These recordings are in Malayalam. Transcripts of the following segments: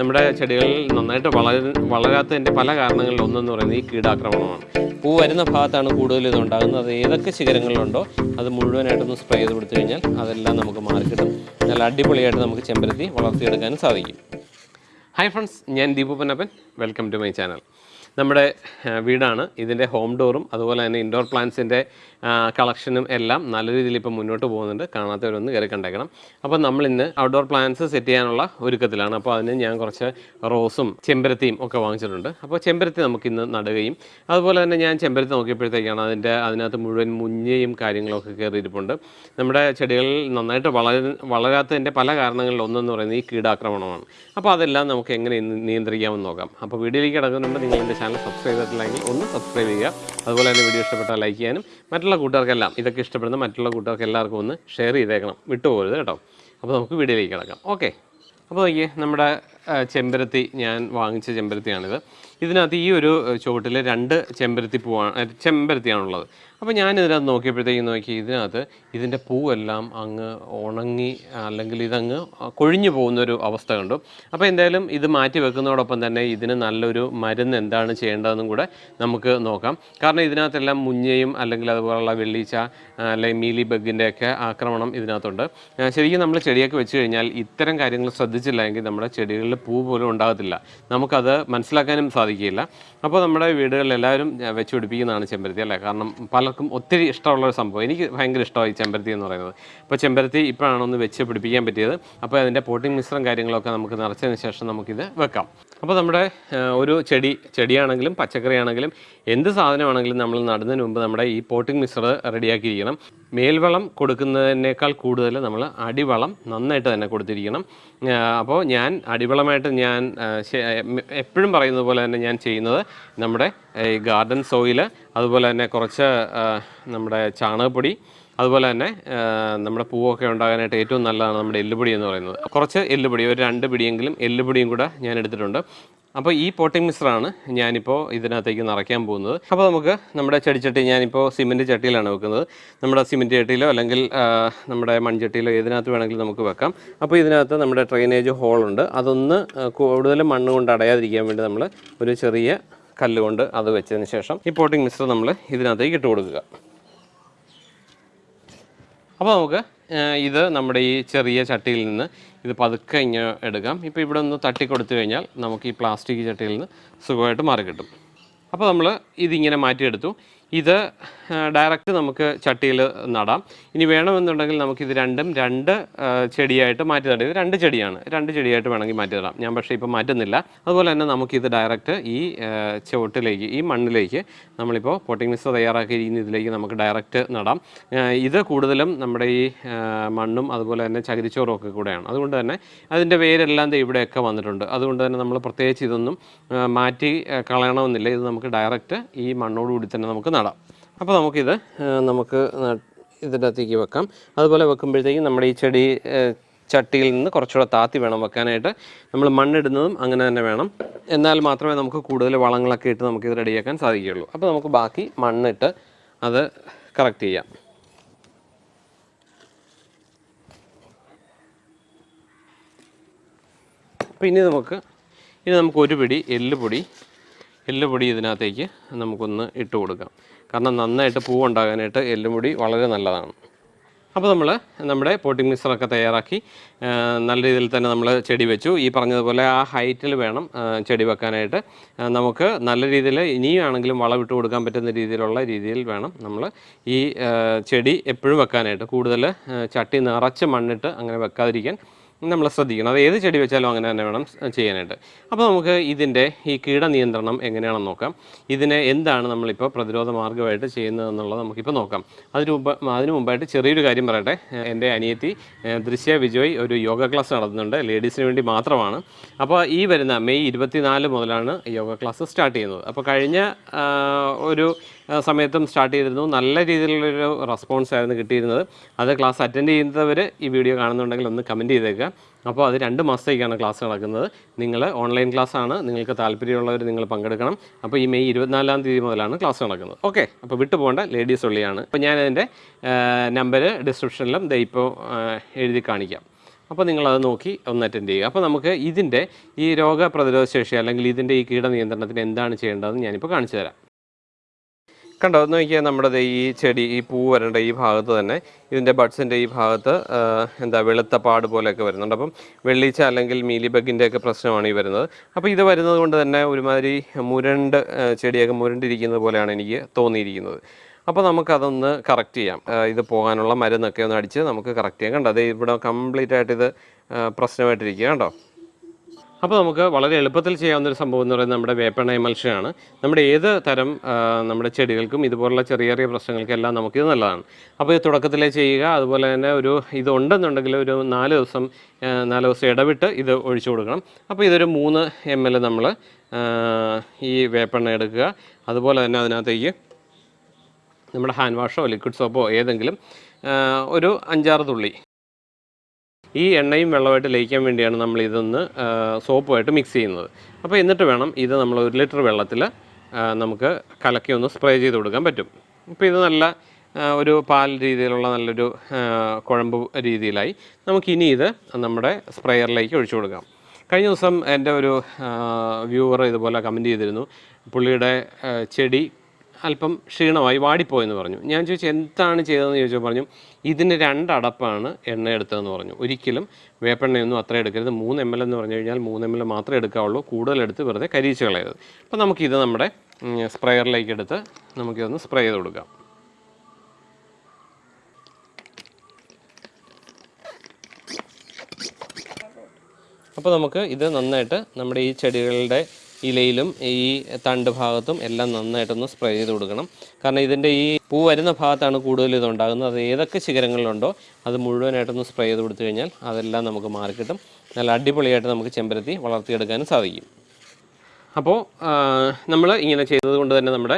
നമ്മുടെ ചെടികളിൽ നന്നായിട്ട് വളര വളരാത്തതിന്റെ പല കാരണങ്ങളിൽ ഒന്നെന്ന് പറയുന്നത് ഈ കീടാക്രമണമാണ്. പൂ വരുന്ന ഭാഗത്താണ് കൂടുതൽ ഇത് ഉണ്ടാകുന്നത്. അത് ഏതൊക്കെ ശിഖരങ്ങളിലുണ്ടോ അത് മുഴുവനായിട്ടൊന്ന് സ്പ്രേ ചെയ്ത് കൊടുത്തു കഴിഞ്ഞാൽ അതെല്ലാം നമുക്ക് മാറിക്കിട്ടും നല്ല അടിപൊളിയായിട്ട് നമുക്ക് ചെമ്പരത്തി വളർത്തിയെടുക്കാനും സാധിക്കും. ഹായ് ഫ്രണ്ട്സ് ഞാൻ Deepu Pannappan. Welcome to my channel. നമ്മുടെ വീടാണ്. ഇതിന്റെ ഹോം ഡോറും അതുപോലെ തന്നെ ഇൻഡോർ പ്ലാന്റ്സിന്റെ കളക്ഷനും എല്ലാം നല്ല രീതിയിൽ ഇപ്പോൾ മുന്നോട്ട് പോകുന്നുണ്ട്. കാണാത്തവരൊന്ന് കയറി കണ്ടേക്കണം. അപ്പോൾ നമ്മൾ ഇന്ന് ഔട്ട്ഡോർ പ്ലാന്റ്സ് സെറ്റ് ചെയ്യാനുള്ള ഒരുക്കത്തിലാണ്. അപ്പോൾ അതിന് ഞാൻ കുറച്ച് റോസും ചെമ്പരത്തിയും ഒക്കെ വാങ്ങിച്ചിട്ടുണ്ട്. അപ്പോൾ ചെമ്പരത്തി നമുക്കിന്ന് നടുകയും അതുപോലെ തന്നെ ഞാൻ ചെമ്പരത്തി നോക്കിയപ്പോഴത്തേക്കാണ് അതിന്റെ അതിനകത്ത് മുഴുവൻ മുഞ്ഞയും കാര്യങ്ങളൊക്കെ കയറിയിരിപ്പുണ്ട്. നമ്മുടെ ചെടികൾ നന്നായിട്ട് വളര വളരാത്തതിന്റെ പല കാരണങ്ങളിൽ ഒന്നെന്ന് പറയുന്നത് ഈ കീടാക്രമണമാണ്. അപ്പോൾ അതെല്ലാം നമുക്ക് എങ്ങനെ നിയന്ത്രിക്കാമെന്ന് നോക്കാം. അപ്പോൾ വീഡിയോയിലേക്ക് കിടക്കുന്നുണ്ട്. നിങ്ങൾ എന്റെ ചാനൽ സബ്സ്ക്രൈബ് ചെയ്തിട്ടില്ലെങ്കിൽ ഒന്ന് സബ്സ്ക്രൈബ് ചെയ്യുക. അതുപോലെ തന്നെ വീഡിയോ ഇഷ്ടപ്പെട്ടാൽ ലൈക്ക് ചെയ്യാനും മറ്റുള്ള കൂട്ടുകാർക്കെല്ലാം ഇതൊക്കെ ഇഷ്ടപ്പെടുന്ന മറ്റുള്ള കൂട്ടുകാർക്ക് എല്ലാവർക്കും ഒന്ന് ഷെയർ ചെയ്തേക്കണം. വിട്ടുപോകരുത് കേട്ടോ. അപ്പോൾ നമുക്ക് വീഡിയോയിലേക്ക് കിടക്കാം. ഓക്കെ അപ്പോൾ നോക്കിയേ നമ്മുടെ ചെമ്പരത്തി ഞാൻ വാങ്ങിച്ച ചെമ്പരത്തിയാണിത്. ഇതിനകത്ത് ഈ ഒരു ചുവട്ടിൽ രണ്ട് ചെമ്പരത്തി പൂവാണ് ചെമ്പരത്തിയാണുള്ളത്. അപ്പോൾ ഞാൻ ഇതിനകത്ത് നോക്കിയപ്പോഴത്തേക്കും നോക്കി ഇതിനകത്ത് ഇതിന്റെ പൂവെല്ലാം അങ്ങ് ഉണങ്ങി അല്ലെങ്കിൽ ഇതങ്ങ് കൊഴിഞ്ഞു പോകുന്നൊരു അവസ്ഥ കണ്ടു. അപ്പോൾ എന്തായാലും ഇത് മാറ്റി വെക്കുന്നതോടൊപ്പം തന്നെ ഇതിന് നല്ലൊരു മരുന്ന് എന്താണ് ചെയ്യേണ്ടതെന്നും കൂടെ നമുക്ക് നോക്കാം. കാരണം ഇതിനകത്തെല്ലാം മുഞ്ഞയും അല്ലെങ്കിൽ അതുപോലുള്ള വെള്ളീച്ച അല്ലെങ്കിൽ മീലി ബഗിന്റെയൊക്കെ ആക്രമണം ഇതിനകത്തുണ്ട്. ശരിക്കും നമ്മൾ ചെടിയൊക്കെ വെച്ച് കഴിഞ്ഞാൽ ഇത്തരം കാര്യങ്ങൾ ശ്രദ്ധിച്ചില്ല നമ്മുടെ നമ്മുടെ ചെടികളിൽ പൂ പോലും ഉണ്ടാകത്തില്ല. നമുക്കത് മനസ്സിലാക്കാനും സാധിക്കില്ല അപ്പോൾ നമ്മുടെ വീടുകളിൽ എല്ലാവരും വെച്ച് പിടിപ്പിക്കുന്നതാണ് ചെമ്പരത്തി അല്ലേ? കാരണം പലർക്കും ഒത്തിരി ഇഷ്ടമുള്ള ഒരു സംഭവം. എനിക്ക് ഭയങ്കര ഇഷ്ടമായി ചെമ്പരത്തി എന്ന് പറയുന്നത്. അപ്പോൾ ചെമ്പരത്തി ഇപ്പോഴാണ് ഒന്ന് വെച്ച് പിടിപ്പിക്കാൻ പറ്റിയത്. അപ്പോൾ അതിന്റെ പോട്ടിംഗ് മിശ്രം കാര്യങ്ങളൊക്കെ നമുക്ക് നിറച്ചതിന് ശേഷം നമുക്കിത് വെക്കാം. അപ്പോൾ നമ്മുടെ ഒരു ചെടി ചെടിയാണെങ്കിലും പച്ചക്കറിയാണെങ്കിലും എന്ത് സാധനമാണെങ്കിലും നമ്മൾ നടുന്നതിന് മുമ്പ് നമ്മുടെ ഈ പോട്ടിംഗ് മിശ്രം റെഡിയാക്കിയിരിക്കണം. മേൽവളം കൊടുക്കുന്നതിനേക്കാൾ കൂടുതൽ നമ്മൾ അടിവളം നന്നായിട്ട് തന്നെ കൊടുത്തിരിക്കണം. അപ്പോൾ ഞാൻ അടിവളമായിട്ട് ഞാൻ എപ്പോഴും പറയുന്നത് പോലെ തന്നെ ഞാൻ ചെയ്യുന്നത് നമ്മുടെ ഈ ഗാർഡൻ സോയിൽ അതുപോലെ തന്നെ കുറച്ച് നമ്മുടെ ചാണകപ്പൊടി അതുപോലെ തന്നെ നമ്മുടെ പൂവൊക്കെ ഉണ്ടാകാനായിട്ട് ഏറ്റവും നല്ലതാണ് നമ്മുടെ എല്ലുപൊടി എന്ന് പറയുന്നത്. കുറച്ച് എല്ലുപൊടി ഒരു രണ്ട് പിടിയെങ്കിലും എല്ലുപൊടിയും കൂടെ ഞാൻ എടുത്തിട്ടുണ്ട്. അപ്പോൾ ഈ പോട്ടിംഗ് മിശ്രമാണ് ഞാനിപ്പോൾ ഇതിനകത്തേക്ക് നിറയ്ക്കാൻ പോകുന്നത്. അപ്പോൾ നമുക്ക് നമ്മുടെ ചെടിച്ചട്ടി ഞാനിപ്പോൾ സിമെന്റ് ചട്ടിയിലാണ് വെക്കുന്നത്. നമ്മുടെ സിമെന്റ് ചട്ടിയിലോ അല്ലെങ്കിൽ നമ്മുടെ മൺചട്ടിയിലോ ഏതിനകത്ത് വേണമെങ്കിലും നമുക്ക് വെക്കാം. അപ്പോൾ ഇതിനകത്ത് നമ്മുടെ ഡ്രെയിനേജ് ഹോളുണ്ട്. അതൊന്ന് കൂടുതൽ മണ്ണ് കൊണ്ട് അടയാതിരിക്കാൻ വേണ്ടി നമ്മൾ ഒരു ചെറിയ കല്ലുകൊണ്ട് അത് വെച്ചതിന് ശേഷം ഈ പോട്ടിംഗ് മിശ്രം നമ്മൾ ഇതിനകത്തേക്ക് ഇട്ട് കൊടുക്കുക. അപ്പോൾ നമുക്ക് ഇത് നമ്മുടെ ഈ ചെറിയ ചട്ടിയിൽ നിന്ന് ഇത് പതുക്കെ ഇങ്ങനെ എടുക്കാം. ഇപ്പോൾ ഇവിടെ ഒന്ന് തട്ടി കൊടുത്തു കഴിഞ്ഞാൽ നമുക്ക് ഈ പ്ലാസ്റ്റിക് ചട്ടിയിൽ നിന്ന് സുഖമായിട്ട് മാറി കിട്ടും. അപ്പോൾ നമ്മൾ ഇതിങ്ങനെ മാറ്റിയെടുത്തു. ഇത് ഡയറക്റ്റ് നമുക്ക് ചട്ടിയിൽ നടാം. ഇനി വേണമെന്നുണ്ടെങ്കിൽ നമുക്കിത് രണ്ടും രണ്ട് ചെടിയായിട്ട് മാറ്റി നടാം. ഇത് രണ്ട് ചെടിയാണ്. രണ്ട് ചെടിയായിട്ട് വേണമെങ്കിൽ മാറ്റി നടാം. ഞാൻ പക്ഷേ ഇപ്പോൾ മാറ്റുന്നില്ല. അതുപോലെ തന്നെ നമുക്കിത് ഡയറക്റ്റ് ഈ ചുവട്ടിലേക്ക് ഈ മണ്ണിലേക്ക് നമ്മളിപ്പോൾ പോട്ടിംഗ് മിക്സ് തയ്യാറാക്കിയിരിക്കുന്ന ഇതിലേക്ക് നമുക്ക് ഡയറക്റ്റ് നടാം. ഇത് കൂടുതലും നമ്മുടെ ഈ മണ്ണും അതുപോലെ തന്നെ ചകിരിച്ചോറും ഒക്കെ കൂടെയാണ്. അതുകൊണ്ട് തന്നെ അതിന്റെ വേരെല്ലാം ഇവിടെയൊക്കെ വന്നിട്ടുണ്ട്. അതുകൊണ്ട് തന്നെ നമ്മൾ പ്രത്യേകിച്ച് ഇതൊന്നും മാറ്റി കളയണമെന്നില്ല. ഇത് നമുക്ക് ഡയറക്റ്റ് ഈ മണ്ണോടുകൂടി തന്നെ നമുക്ക് നടാം. അപ്പോൾ നമുക്കിത് നമുക്ക് ഇതിന്റെ അകത്തേക്ക് വെക്കാം. അതുപോലെ വെക്കുമ്പോഴത്തേക്കും നമ്മുടെ ഈ ചെടി ചട്ടിയിൽ നിന്ന് കുറച്ചുകൂടെ താത്തി വേണം വെക്കാനായിട്ട്. നമ്മൾ മണ്ണിടുന്നതും അങ്ങനെ തന്നെ വേണം. എന്നാൽ മാത്രമേ നമുക്ക് കൂടുതൽ വളങ്ങളൊക്കെ ഇട്ട് നമുക്ക് ഇത് റെഡിയാക്കാൻ സാധിക്കുകയുള്ളൂ. അപ്പോൾ നമുക്ക് ബാക്കി മണ്ണിട്ട് അത് കറക്റ്റ് ചെയ്യാം. അപ്പോൾ ഇനി നമുക്ക് ഇനി നമുക്ക് ഒരു പിടി എല്ലുപൊടി എല്ലുപൊടി ഇതിനകത്തേക്ക് നമുക്കൊന്ന് ഇട്ട് കൊടുക്കാം. കാരണം നന്നായിട്ട് പൂവുണ്ടാകാനായിട്ട് എല്ലുപൊടി വളരെ നല്ലതാണ്. അപ്പോൾ നമ്മൾ നമ്മുടെ പോട്ടിംഗ് മിക്സറൊക്കെ തയ്യാറാക്കി നല്ല രീതിയിൽ തന്നെ നമ്മൾ ചെടി വെച്ചു. ഈ പറഞ്ഞതുപോലെ ആ ഹൈറ്റിൽ വേണം ചെടി വെക്കാനായിട്ട്. നമുക്ക് നല്ല രീതിയിൽ ഇനിയാണെങ്കിലും വളം ഇട്ട് കൊടുക്കാൻ പറ്റുന്ന രീതിയിലുള്ള രീതിയിൽ വേണം നമ്മൾ ഈ ചെടി എപ്പോഴും വെക്കാനായിട്ട്. കൂടുതൽ ചട്ടി നിറച്ച് മണ്ണിട്ട് അങ്ങനെ വെക്കാതിരിക്കാൻ നമ്മൾ ശ്രദ്ധിക്കണം. അത് ഏത് ചെടി വെച്ചാലും അങ്ങനെ തന്നെ വേണം ചെയ്യാനായിട്ട്. അപ്പോൾ നമുക്ക് ഇതിന്റെ ഈ കീട നിയന്ത്രണം എങ്ങനെയാണെന്ന് നോക്കാം. ഇതിനെ എന്താണ് നമ്മളിപ്പോൾ പ്രതിരോധ മാർഗമായിട്ട് ചെയ്യുന്നതെന്നുള്ളത് നമുക്കിപ്പോൾ നോക്കാം. അതിന് മുമ്പ് അതിന് മുമ്പായിട്ട് ചെറിയൊരു കാര്യം പറയട്ടെ. എന്റെ അനിയത്തി ദൃശ്യ വിജയ് ഒരു യോഗ ക്ലാസ് നടത്തുന്നുണ്ട്. ലേഡീസിന് വേണ്ടി മാത്രമാണ്. അപ്പോൾ ഈ വരുന്ന മെയ് ഇരുപത്തിനാല് മുതലാണ് യോഗ ക്ലാസ് സ്റ്റാർട്ട് ചെയ്യുന്നത്. അപ്പോൾ കഴിഞ്ഞ ഒരു സമയത്തും സ്റ്റാർട്ട് ചെയ്തിരുന്നു. നല്ല രീതിയിലുള്ളൊരു റെസ്പോൺസ് ആയിരുന്നു കിട്ടിയിരുന്നത്. അത് ക്ലാസ് അറ്റൻഡ് ചെയ്യുന്നവർ ഈ വീഡിയോ കാണുന്നുണ്ടെങ്കിൽ ഒന്ന് കമന്റ് ചെയ്തേക്കുക അപ്പോൾ അത് രണ്ട് മാസത്തേക്കാണ് ക്ലാസ് നടക്കുന്നത്. നിങ്ങൾ ഓൺലൈൻ ക്ലാസ് ആണ്. നിങ്ങൾക്ക് താല്പര്യമുള്ളവർ നിങ്ങൾ പങ്കെടുക്കണം. അപ്പോൾ ഈ മെയ് ഇരുപത്തിനാലാം തീയതി മുതലാണ് ക്ലാസ് നടക്കുന്നത്. ഓക്കെ അപ്പോൾ വിട്ടു പോകേണ്ട ലേഡീസ് ഉള്ളിയാണ്. അപ്പോൾ ഞാൻ അതിന്റെ നമ്പർ ഡിസ്ക്രിപ്ഷനിലും ദേ ഇപ്പോൾ എഴുതി കാണിക്കാം. അപ്പോൾ നിങ്ങളത് നോക്കി ഒന്ന് അറ്റൻഡ് ചെയ്യുക. അപ്പോൾ നമുക്ക് ഇതിന്റെ ഈ രോഗപ്രതിരോധ ശേഷി അല്ലെങ്കിൽ ഇതിന്റെ ഈ കീടനിയന്ത്രണത്തിന് എന്താണ് ചെയ്യേണ്ടതെന്ന് ഞാനിപ്പോൾ കാണിച്ചു തരാം. കണ്ടോ ഒന്ന് നോക്കിയാൽ നമ്മുടെ ഈ ചെടി ഈ പൂ വരേണ്ട ഈ ഭാഗത്ത് തന്നെ ഇതിന്റെ ബഡ്സിന്റെ ഈ ഭാഗത്ത് എന്താ വെളുത്ത പാട് പോലെയൊക്കെ വരുന്നുണ്ട്. അപ്പം വെള്ളീച്ച അല്ലെങ്കിൽ മീലിബഗിന്റെ ഒക്കെ പ്രശ്നമാണ് ഈ വരുന്നത്. അപ്പോൾ ഇത് വരുന്നത് കൊണ്ട് തന്നെ ഒരുമാതിരി മുരണ്ട് ചെടിയൊക്കെ മുരണ്ടിരിക്കുന്നത് പോലെയാണ് എനിക്ക് തോന്നിയിരിക്കുന്നത്. അപ്പോൾ നമുക്കതൊന്ന് കറക്റ്റ് ചെയ്യാം. ഇത് പോകാനുള്ള മരുന്നൊക്കെ ഒന്ന് അടിച്ച് നമുക്ക് കറക്റ്റ് ചെയ്യാം. കണ്ടോ അത് ഇവിടെ കംപ്ലീറ്റ് ആയിട്ട് ഇത് പ്രശ്നമായിട്ടിരിക്കുക കണ്ടോ? അപ്പോൾ നമുക്ക് വളരെ എളുപ്പത്തിൽ ചെയ്യാവുന്ന ഒരു സംഭവം എന്ന് പറയുന്നത് നമ്മുടെ വേപ്പെണ്ണ എമൽഷനാണ് നമ്മുടെ ഏത് തരം നമ്മുടെ ചെടികൾക്കും ഇതുപോലുള്ള ചെറിയ ചെറിയ പ്രശ്നങ്ങൾക്കെല്ലാം നമുക്കിത് നല്ലതാണ്. അപ്പോൾ ഇത് തുടക്കത്തിലേ ചെയ്യുക അതുപോലെ തന്നെ ഒരു ഇതുണ്ടെന്നുണ്ടെങ്കിൽ ഒരു നാല് ദിവസം നാല് ദിവസം ഇടവിട്ട് ഇത് ഒഴിച്ചു കൊടുക്കണം. അപ്പോൾ ഇതൊരു മൂന്ന് എം എൽ നമ്മൾ ഈ വേപ്പെണ്ണ എടുക്കുക. അതുപോലെ തന്നെ അതിനകത്തേക്ക് നമ്മുടെ ഹാൻഡ് വാഷോ ലിക്വിഡ് സോപ്പോ ഏതെങ്കിലും ഒരു അഞ്ചാറ് തുള്ളി ഈ എണ്ണയും വെള്ളമായിട്ട് ലയിക്കാൻ വേണ്ടിയാണ് നമ്മൾ ഇതൊന്ന് സോപ്പുമായിട്ട് മിക്സ് ചെയ്യുന്നത്. അപ്പോൾ എന്നിട്ട് വേണം ഇത് നമ്മൾ ഒരു ലിറ്റർ വെള്ളത്തിൽ നമുക്ക് കലക്കി ഒന്ന് സ്പ്രേ ചെയ്ത് കൊടുക്കാൻ പറ്റും. അപ്പോൾ ഇത് നല്ല ഒരു പാൽ രീതിയിലുള്ള നല്ലൊരു കുഴമ്പ് രീതിയിലായി. നമുക്കിനി ഇത് നമ്മുടെ സ്പ്രേയറിലേക്ക് ഒഴിച്ചു കൊടുക്കാം. കഴിഞ്ഞ ദിവസം എന്റെ ഒരു വ്യൂവർ ഇതുപോലെ കമന്റ് ചെയ്തിരുന്നു. പുള്ളിയുടെ ചെടി അല്പം ക്ഷീണമായി വാടിപ്പോയെന്ന് പറഞ്ഞു. ഞാൻ ചോദിച്ചു എന്താണ് ചെയ്തതെന്ന്? ചോദിച്ചപ്പോൾ പറഞ്ഞു ഇതിന് രണ്ടടപ്പാണ് എണ്ണ എടുത്തതെന്ന് പറഞ്ഞു. ഒരിക്കലും വേപ്പെണ്ണയൊന്നും അത്ര എടുക്കരുത്. മൂന്ന് എം എൽ എന്ന് പറഞ്ഞു കഴിഞ്ഞാൽ മൂന്ന് എം എൽ മാത്രമേ എടുക്കാവുള്ളൂ. കൂടുതലെടുത്ത് വെറുതെ കരിയിച്ച് കളയരുത്. അപ്പോൾ നമുക്കിത് നമ്മുടെ സ്പ്രെയറിലേക്ക് എടുത്ത് നമുക്കിതൊന്ന് സ്പ്രേ ചെയ്ത് കൊടുക്കാം. അപ്പോൾ നമുക്ക് ഇത് നന്നായിട്ട് നമ്മുടെ ഈ ചെടികളുടെ ഇലയിലും ഈ തണ്ട് ഭാഗത്തും എല്ലാം നന്നായിട്ടൊന്ന് സ്പ്രേ ചെയ്ത് കൊടുക്കണം. കാരണം ഇതിന്റെ ഈ പൂ വരുന്ന ഭാഗത്താണ് കൂടുതൽ ഇതുണ്ടാകുന്നത്. അത് ഏതൊക്കെ ശിഖരങ്ങളിലുണ്ടോ അത് മുഴുവനായിട്ടൊന്ന് സ്പ്രേ ചെയ്ത് കൊടുത്തു കഴിഞ്ഞാൽ അതെല്ലാം നമുക്ക് മാറിക്കിട്ടും നല്ല അടിപൊളിയായിട്ട് നമുക്ക് ചെമ്പരത്തി വളർത്തിയെടുക്കാനും സാധിക്കും. അപ്പോൾ നമ്മൾ ഇങ്ങനെ ചെയ്തത് കൊണ്ട് തന്നെ നമ്മുടെ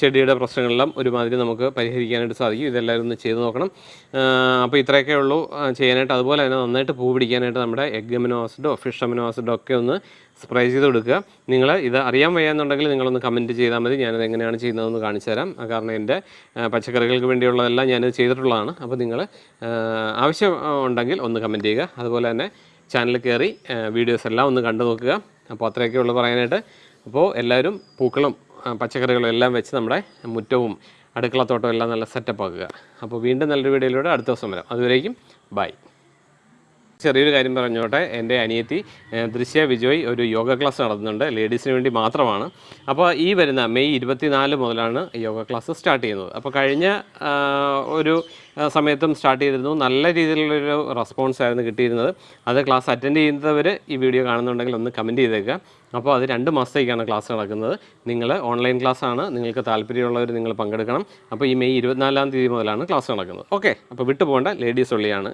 ചെടിയുടെ പ്രശ്നങ്ങളെല്ലാം ഒരുമാതിരി നമുക്ക് പരിഹരിക്കാനായിട്ട് സാധിക്കും. ഇതെല്ലാവരും ഒന്ന് ചെയ്ത് നോക്കണം. അപ്പോൾ ഇത്രയൊക്കെ ഉള്ളൂ. ചെയ്യാനായിട്ട് അതുപോലെ തന്നെ നന്നായിട്ട് പൂ പിടിക്കാനായിട്ട് നമ്മുടെ എഗ് അമിനോ ആസിഡോ ഫിഷ് അമിനോ ആസിഡോ ഒക്കെ ഒന്ന് സ്പ്രേ ചെയ്ത് കൊടുക്കുക. നിങ്ങൾ ഇത് അറിയാൻ വയ്യാന്നുണ്ടെങ്കിൽ നിങ്ങളൊന്ന് കമന്റ് ചെയ്താൽ മതി. ഞാനത് എങ്ങനെയാണ് ചെയ്യുന്നതെന്ന് കാണിച്ചു തരാം. കാരണം എന്റെ പച്ചക്കറികൾക്ക് വേണ്ടിയുള്ളതെല്ലാം ഞാൻ ചെയ്തിട്ടുള്ളതാണ്. അപ്പോൾ നിങ്ങൾ ആവശ്യം ഉണ്ടെങ്കിൽ ഒന്ന് കമന്റ് ചെയ്യുക. അതുപോലെ തന്നെ ചാനൽ കയറി വീഡിയോസ് എല്ലാം ഒന്ന് കണ്ടു നോക്കുക. അപ്പോൾ അത്രയൊക്കെ ഉള്ളു പറയാനായിട്ട്. അപ്പോൾ എല്ലാവരും പൂക്കളും പച്ചക്കറികളും എല്ലാം വെച്ച് നമ്മുടെ മുറ്റവും അടുക്കളത്തോട്ടവും എല്ലാം നല്ല സെറ്റപ്പ് ആക്കുക. അപ്പോൾ വീണ്ടും നല്ലൊരു വീഡിയോയിലൂടെ അടുത്ത ദിവസം വരാം. അതുവരേക്കും ബൈ ചെറിയൊരു കാര്യം പറഞ്ഞോട്ടെ. എന്റെ അനിയത്തി ദൃശ്യ വിജയ് ഒരു യോഗ ക്ലാസ് നടത്തുന്നുണ്ട്. ലേഡീസിന് വേണ്ടി മാത്രമാണ്. അപ്പോൾ ഈ വരുന്ന മെയ് ഇരുപത്തിനാല് മുതലാണ് യോഗ ക്ലാസ് സ്റ്റാർട്ട് ചെയ്യുന്നത്. അപ്പോൾ കഴിഞ്ഞ ഒരു സമയത്തും സ്റ്റാർട്ട് ചെയ്തിരുന്നു. നല്ല രീതിയിലുള്ളൊരു റെസ്പോൺസ് ആയിരുന്നു കിട്ടിയിരുന്നത്. അത് ക്ലാസ് അറ്റൻഡ് ചെയ്യുന്നവർ ഈ വീഡിയോ കാണുന്നുണ്ടെങ്കിൽ ഒന്ന് കമന്റ് ചെയ്തേക്കുക. അപ്പോൾ അത് രണ്ട് മാസത്തേക്കാണ് ക്ലാസ് നടക്കുന്നത്. നിങ്ങൾ ഓൺലൈൻ ക്ലാസ് ആണ് നിങ്ങൾക്ക് താല്പര്യമുള്ളവർ നിങ്ങൾ പങ്കെടുക്കണം. അപ്പോൾ ഈ മെയ് ഇരുപത്തിനാലാം തീയതി മുതലാണ് ക്ലാസ് നടക്കുന്നത്. ഓക്കെ. അപ്പോൾ വിട്ടു പോകേണ്ട ലേഡീസ് ഒള്ളിയാണ്